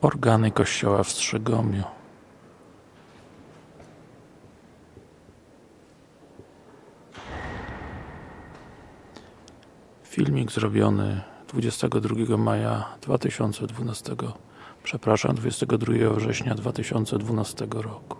Organy kościoła w Strzygomiu Filmik zrobiony 22 maja 2012 przepraszam, 22 września 2012 roku.